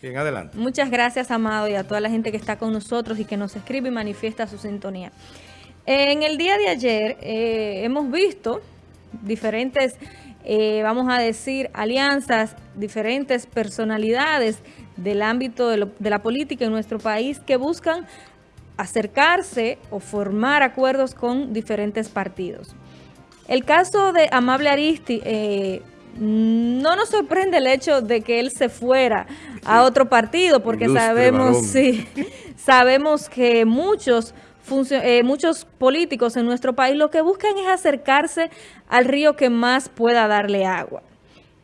Bien, adelante. Muchas gracias, Amado, y a toda la gente que está con nosotros y que nos escribe y manifiesta su sintonía. En el día de ayer eh, hemos visto diferentes, eh, vamos a decir, alianzas, diferentes personalidades del ámbito de, la política en nuestro país que buscan acercarse o formar acuerdos con diferentes partidos. El caso de Amable Aristi, eh, no nos sorprende el hecho de que él se fuera a otro partido, porque sabemos, sí, sabemos que muchos, eh, muchos políticos en nuestro país lo que buscan es acercarse al río que más pueda darle agua.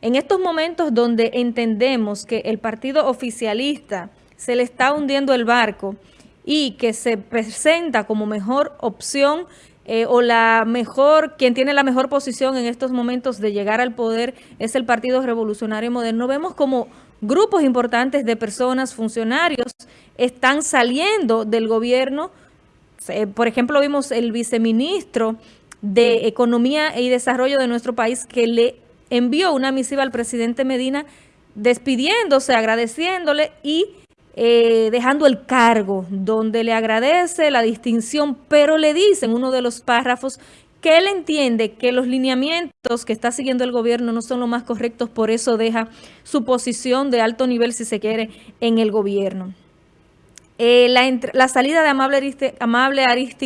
En estos momentos donde entendemos que el partido oficialista se le está hundiendo el barco y que se presenta como mejor opción eh, o la mejor, quien tiene la mejor posición en estos momentos de llegar al poder es el Partido Revolucionario Moderno. Vemos como grupos importantes de personas, funcionarios, están saliendo del gobierno. Eh, por ejemplo, vimos el viceministro de Economía y Desarrollo de nuestro país que le envió una misiva al presidente Medina despidiéndose, agradeciéndole y eh, dejando el cargo, donde le agradece la distinción, pero le dice en uno de los párrafos que él entiende que los lineamientos que está siguiendo el gobierno no son los más correctos, por eso deja su posición de alto nivel, si se quiere, en el gobierno. Eh, la, salida de Amable, Aristi, Amable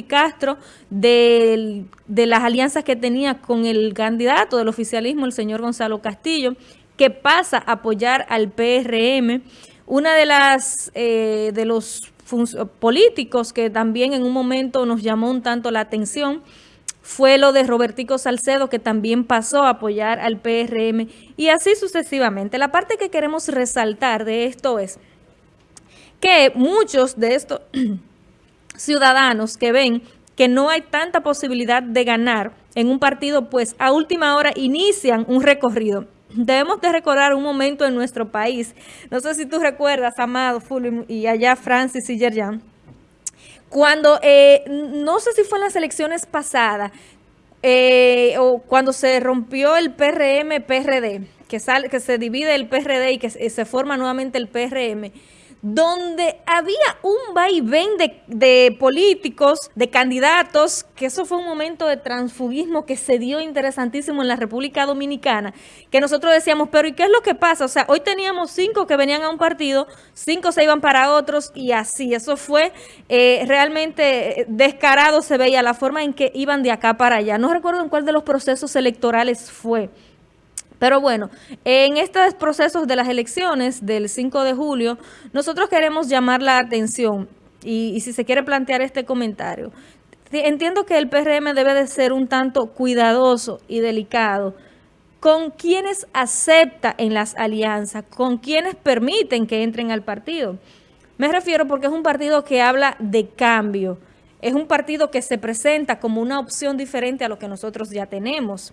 Castro de, de las alianzas que tenía con el candidato del oficialismo, el señor Gonzalo Castillo, que pasa a apoyar al PRM, una de las eh, de los políticos que también en un momento nos llamó un tanto la atención fue lo de Robertico Salcedo, que también pasó a apoyar al PRM, y así sucesivamente. La parte que queremos resaltar de esto es que muchos de estos ciudadanos que ven que no hay tanta posibilidad de ganar en un partido, pues a última hora inician un recorrido debemos de recordar un momento en nuestro país. No sé si tú recuerdas, Amado, Fulvio y allá Francis y Yerjan, cuando, eh, no sé si fue en las elecciones pasadas, eh, o cuando se rompió el PRM-PRD, que, sale, que se divide el PRD y que se forma nuevamente el PRM, donde había un vaivén de, de, políticos, de candidatos, que eso fue un momento de transfugismo que se dio interesantísimo en la República Dominicana, que nosotros decíamos, pero ¿y qué es lo que pasa? O sea, hoy teníamos cinco que venían a un partido, cinco se iban para otros y así, eso fue eh, realmente descarado, se veía la forma en que iban de acá para allá. No recuerdo en cuál de los procesos electorales fue, pero bueno, en estos procesos de las elecciones del 5 de julio, nosotros queremos llamar la atención y, si se quiere plantear este comentario. Entiendo que el PRM debe de ser un tanto cuidadoso y delicado con quienes acepta en las alianzas, con quienes permiten que entren al partido. Me refiero porque es un partido que habla de cambio, es un partido que se presenta como una opción diferente a lo que nosotros ya tenemos.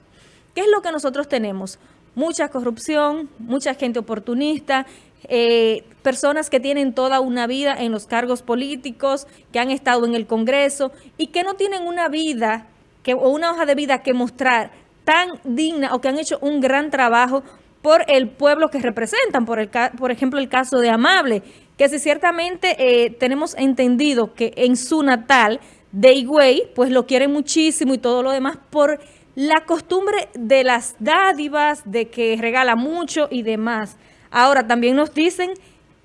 ¿Qué es lo que nosotros tenemos? Mucha corrupción, mucha gente oportunista, eh, personas que tienen toda una vida en los cargos políticos, que han estado en el Congreso y que no tienen una vida que, o una hoja de vida que mostrar tan digna o que han hecho un gran trabajo por el pueblo que representan, por, el, por ejemplo el caso de Amable, que si ciertamente eh, tenemos entendido que en su natal de Higüey, pues lo quieren muchísimo y todo lo demás por la costumbre de las dádivas, de que regala mucho y demás. Ahora, también nos dicen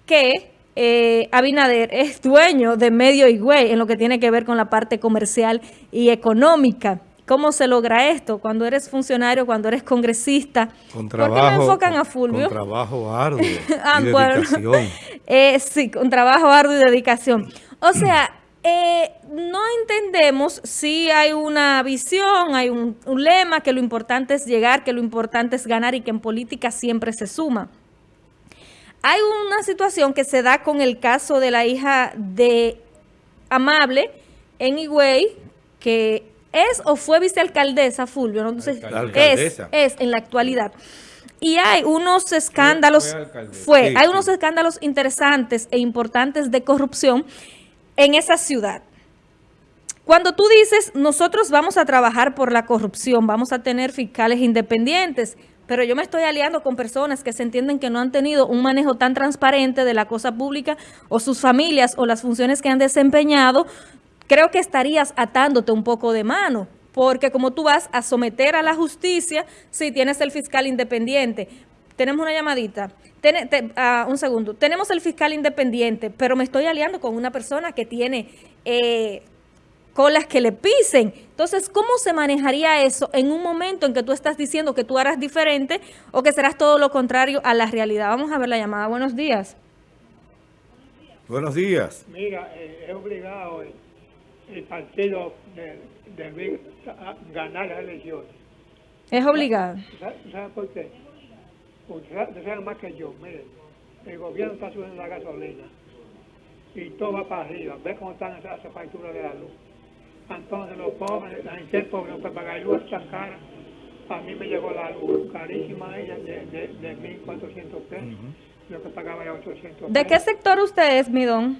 que eh, Abinader es dueño de Medio Higüey en lo que tiene que ver con la parte comercial y económica. ¿Cómo se logra esto? Cuando eres funcionario, cuando eres congresista. Con trabajo, ¿Por qué me enfocan a Fulvio? Con trabajo arduo ah, y dedicación. Eh, sí, con trabajo arduo y dedicación. O sea, eh, no entendemos si hay una visión, hay un, lema, que lo importante es llegar, que lo importante es ganar y que en política siempre se suma. Hay una situación que se da con el caso de la hija de Amable en Higüey, que es o fue vicealcaldesa, Fulvio, no sé, es, es en la actualidad. Y hay unos escándalos, fue, hay unos escándalos interesantes e importantes de corrupción en esa ciudad. Cuando tú dices, nosotros vamos a trabajar por la corrupción, vamos a tener fiscales independientes, pero yo me estoy aliando con personas que se entienden que no han tenido un manejo tan transparente de la cosa pública o sus familias o las funciones que han desempeñado, creo que estarías atándote un poco de mano porque como tú vas a someter a la justicia si tienes el fiscal independiente. Tenemos una llamadita. Ah, un segundo. Tenemos el fiscal independiente, pero me estoy aliando con una persona que tiene eh, colas que le pisen. Entonces, ¿cómo se manejaría eso en un momento en que tú estás diciendo que tú harás diferente o que serás todo lo contrario a la realidad? Vamos a ver la llamada. Buenos días. Buenos días. Mira, eh, es obligado el, partido de, ganar las elecciones. Es obligado. ¿Sabes por qué? Usted sabe más que yo, mire, el gobierno está subiendo la gasolina y todo va para arriba. Ve cómo están esas facturas de la luz. Entonces los pobres, la gente pobre no puede pagar luz tan cara. A mí me llegó la luz carísima ella de, de, de 1.400 pesos. Lo que pagaba era 800 pesos. ¿De qué sector usted es, mi don?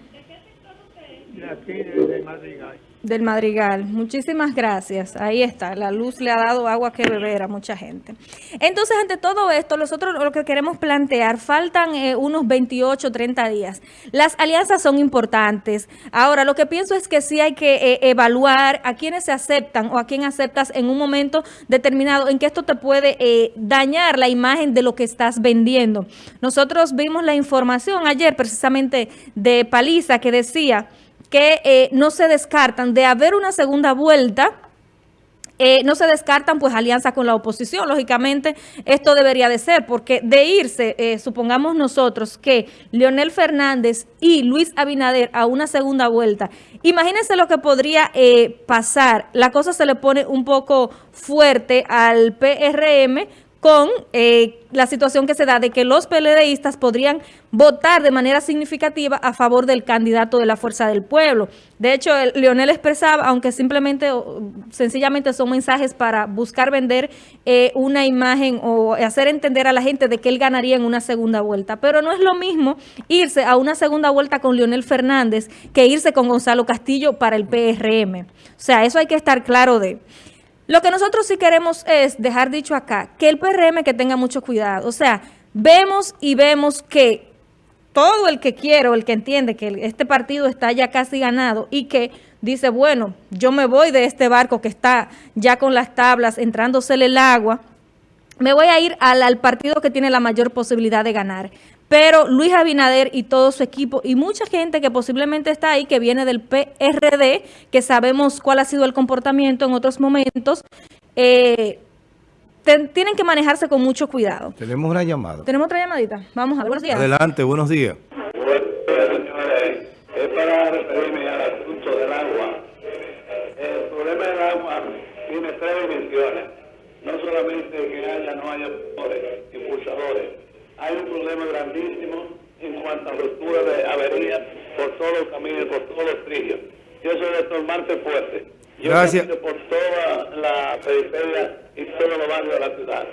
De aquí, de, de Madrigal del Madrigal. Muchísimas gracias. Ahí está. La luz le ha dado agua que beber a mucha gente. Entonces, ante todo esto, nosotros lo que queremos plantear, faltan eh, unos 28, 30 días. Las alianzas son importantes. Ahora, lo que pienso es que sí hay que eh, evaluar a quienes se aceptan o a quién aceptas en un momento determinado en que esto te puede eh, dañar la imagen de lo que estás vendiendo. Nosotros vimos la información ayer precisamente de Paliza que decía que eh, no se descartan de haber una segunda vuelta, eh, no se descartan pues alianzas con la oposición. Lógicamente esto debería de ser porque de irse, eh, supongamos nosotros que Leonel Fernández y Luis Abinader a una segunda vuelta, imagínense lo que podría pasar. La cosa se le pone un poco fuerte al PRM con eh, la situación que se da de que los PLDistas podrían votar de manera significativa a favor del candidato de la Fuerza del Pueblo. De hecho, Leonel expresaba, aunque simplemente o sencillamente son mensajes para buscar vender eh, una imagen o hacer entender a la gente de que él ganaría en una segunda vuelta. Pero no es lo mismo irse a una segunda vuelta con Leonel Fernández que irse con Gonzalo Castillo para el PRM. O sea, eso hay que estar claro de... Lo que nosotros sí queremos es dejar dicho acá, que el PRM que tenga mucho cuidado. O sea, vemos y vemos que todo el que quiere o el que entiende que este partido está ya casi ganado y que dice, bueno, yo me voy de este barco que está ya con las tablas, entrándosele el agua, me voy a ir al, al partido que tiene la mayor posibilidad de ganar. Pero Luis Abinader y todo su equipo y mucha gente que posiblemente está ahí, que viene del PRD, que sabemos cuál ha sido el comportamiento en otros momentos, eh, tienen que manejarse con mucho cuidado. Tenemos una llamada. Tenemos otra llamadita. Vamos a ver. Buenos días. Adelante, buenos días. Los caminos, por todos los trillos. Yo soy doctor Marte Fuerte. Yo Gracias. por toda la periferia y todos los barrios de la ciudad.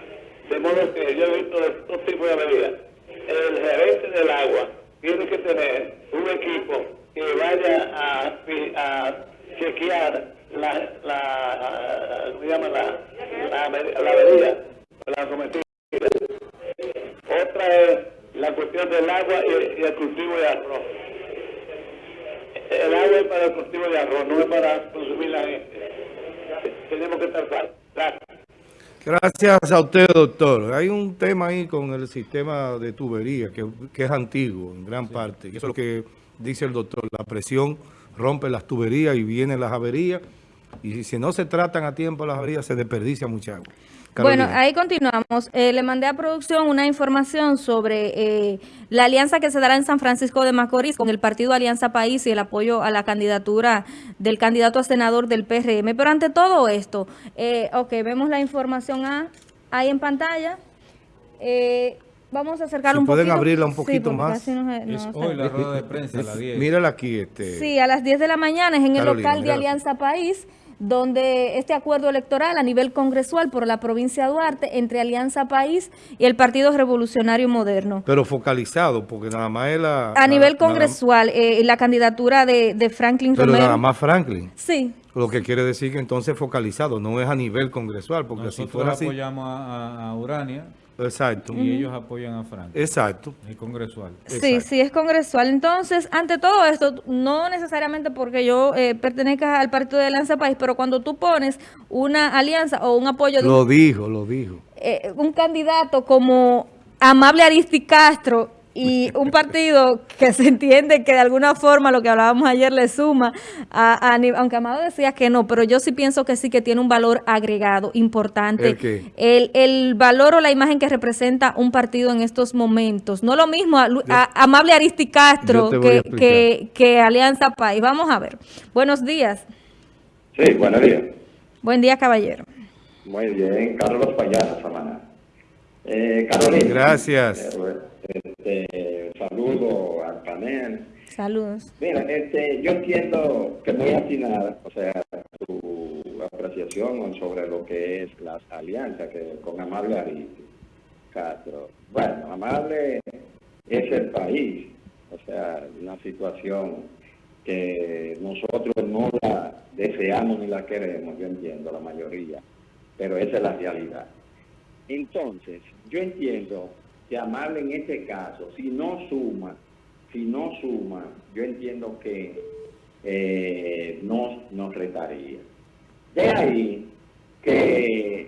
De modo que yo he visto dos tipos de averías. El gerente del agua tiene que tener un equipo que vaya a, a chequear la, la, ¿cómo llama? la, la, la avería, la cometida. Otra es la cuestión del agua y, el cultivo de arroz. El agua es para el cultivo de arroz, no es para consumir la gente. Tenemos que estar claros. Gracias. Gracias a usted, doctor. Hay un tema ahí con el sistema de tubería que, que es antiguo en gran parte. Eso es lo que dice el doctor. La presión rompe las tuberías y vienen las averías. Y si no se tratan a tiempo las averías, se desperdicia mucha agua. Bueno, ahí continuamos. Eh, le mandé a producción una información sobre eh, la alianza que se dará en San Francisco de Macorís con el partido Alianza País y el apoyo a la candidatura del candidato a senador del PRM. Pero ante todo esto, eh, ok, vemos la información ahí en pantalla. Eh, vamos a acercarlo un poquito. pueden abrirla un poquito más. es hoy la rueda de prensa a las 10. Mírala aquí. Este, sí, a las 10 de la mañana es en el local de Alianza País donde este acuerdo electoral a nivel congresual por la provincia de Duarte entre Alianza País y el Partido Revolucionario Moderno. Pero focalizado, porque nada más es la... A nivel congresual, eh, la candidatura de, de Franklin Pero nada más Franklin. Sí. Lo que quiere decir que entonces focalizado, no es a nivel congresual, porque si fuera así... apoyamos a, Urania Exacto. Y ellos apoyan a Frank. Exacto. El congresual. Sí, sí, es congresual. Entonces, ante todo esto, no necesariamente porque yo eh, pertenezca al partido de Alianza País, pero cuando tú pones una alianza o un apoyo de Lo dijo, lo dijo. eh, un candidato como Amable Aristi Castro y un partido que se entiende que de alguna forma lo que hablábamos ayer le suma, a, a ni- aunque Amado decía que no, pero yo sí pienso que sí que tiene un valor agregado importante. ¿El qué? El, el valor o la imagen que representa un partido en estos momentos. No lo mismo a, Amable Aristi Castro que, que, que Alianza País. Vamos a ver. Buenos días. Sí, buenos días. Buen día, caballero. Muy bien, Carlos Payana, Samana. Eh, Carolina. Gracias. Eh, este, saludo al panel. Saludos. Mira, este, yo entiendo que muy atinada, o sea, tu apreciación sobre lo que es las alianzas que con Amable Aristi Castro. Bueno, Amable es el país, o sea, una situación que nosotros no la deseamos ni la queremos, yo entiendo, la mayoría, pero esa es la realidad. Entonces, yo entiendo que Amable en este caso, si no suma, si no suma, yo entiendo que eh, nos retaría. De ahí que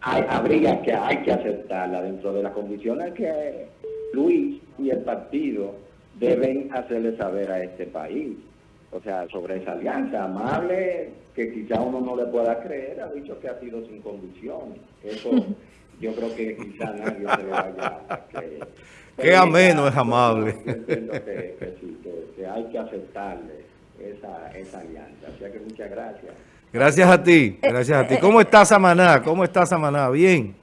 hay- habría que, hay que aceptarla dentro de las condiciones que Luis y el partido deben hacerle saber a este país. O sea, sobre esa alianza amable, que quizá uno no le pueda creer, ha dicho que ha sido sin condiciones. Eso yo creo que quizá nadie se lo vaya a creer. Qué ameno es amable. Yo entiendo que, que sí, que, que hay que aceptarle esa, esa alianza. O sea que muchas gracias. Gracias a ti, gracias a ti. ¿Cómo está Samaná? ¿Cómo está Samaná? Bien.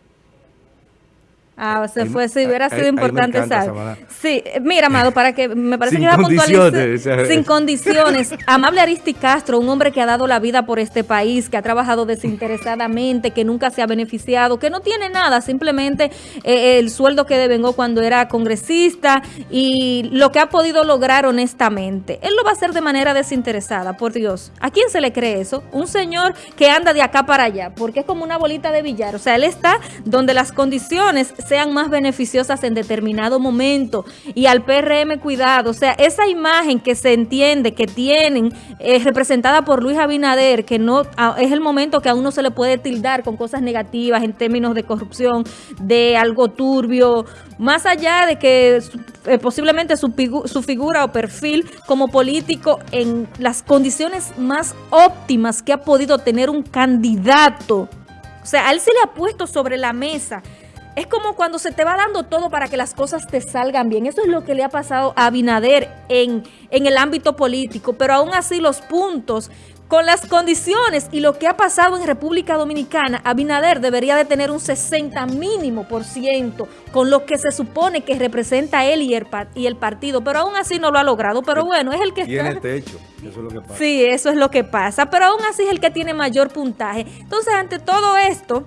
Ah, se Ahí- fue, sí, hubiera ahí- sido ahí importante saber. Samaná. Sí, eh, mira, Amado, para que me parece Sin que iba a puntualizar. condiciones, o sea. Sin condiciones. Amable Aristi Castro, un hombre que ha dado la vida por este país, que ha trabajado desinteresadamente, que nunca se ha beneficiado, que no tiene nada, simplemente eh, el sueldo que devengó cuando era congresista y lo que ha podido lograr honestamente. Él lo va a hacer de manera desinteresada, por Dios. ¿A quién se le cree eso? Un señor que anda de acá para allá, porque es como una bolita de billar. O sea, él está donde las condiciones sean más beneficiosas en determinado momento. Y al PRM, cuidado. O sea, esa imagen que se entiende que tienen, eh, representada por Luis Abinader, que no es el momento que a uno se le puede tildar con cosas negativas en términos de corrupción, de algo turbio, más allá de que eh, posiblemente su, su figura o perfil como político en las condiciones más óptimas que ha podido tener un candidato. O sea, a él se le ha puesto sobre la mesa. Es como cuando se te va dando todo para que las cosas te salgan bien. Eso es lo que le ha pasado a Abinader en, en el ámbito político. Pero aún así los puntos, con las condiciones y lo que ha pasado en República Dominicana, Abinader debería de tener un 60 mínimo por ciento con lo que se supone que representa él y el, y el partido. Pero aún así no lo ha logrado. Pero bueno, es el que Tiene está... techo. Eso es lo que pasa. Sí, eso es lo que pasa, pero aún así es el que tiene mayor puntaje. Entonces, ante todo esto,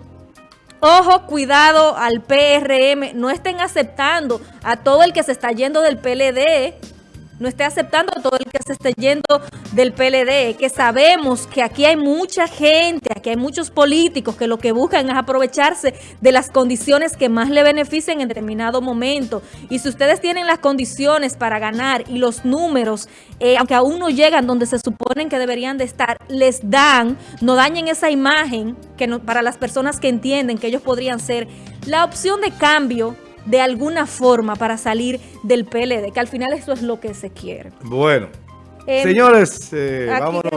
ojo, cuidado al PRM, no estén aceptando a todo el que se está yendo del PLD, no esté aceptando todo el que se esté yendo del PLD, que sabemos que aquí hay mucha gente, aquí hay muchos políticos que lo que buscan es aprovecharse de las condiciones que más le beneficien en determinado momento. Y si ustedes tienen las condiciones para ganar y los números, eh, aunque aún no llegan donde se suponen que deberían de estar, les dan, no dañen esa imagen que no- para las personas que entienden que ellos podrían ser la opción de cambio de alguna forma para salir del PLD, que al final eso es lo que se quiere. Bueno, Eh, señores, eh, aquí- vámonos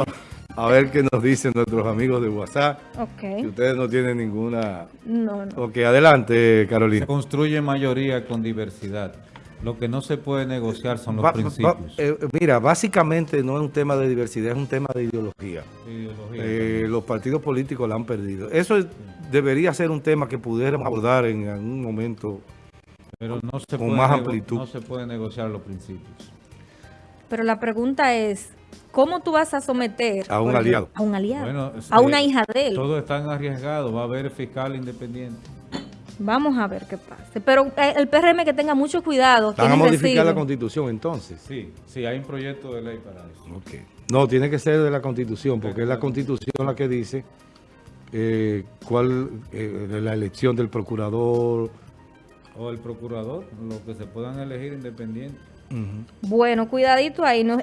a ver qué nos dicen nuestros amigos de WhatsApp. Si Ok. ustedes no tienen ninguna... No, no. Ok, adelante, Se Carolina. construye mayoría con diversidad. Lo que no se puede negociar son los Va- va- principios. eh, mira, básicamente no es un tema de diversidad, es un tema de ideología. Ideología. Eh, los partidos políticos la han perdido. Eso es- debería ser un tema que pudiéramos abordar en algún momento. Pero no se, con puede más amplitud. no se puede negociar los principios. Pero la pregunta es, ¿cómo tú vas a someter A un ejemplo, aliado. A un aliado. Bueno, a eh, una hija de él. Todo están arriesgados. Va a haber fiscal independiente. Vamos a ver qué pasa. Pero eh, el PRM que tenga mucho cuidado. Van a modificar la constitución entonces. Sí, sí, hay un proyecto de ley para eso. Ok. No, tiene que ser de la constitución, porque es la constitución la que dice eh, cuál eh, la elección del procurador, o el procurador, lo que se puedan elegir independiente. Ujú. Bueno, cuidadito ahí. Nos,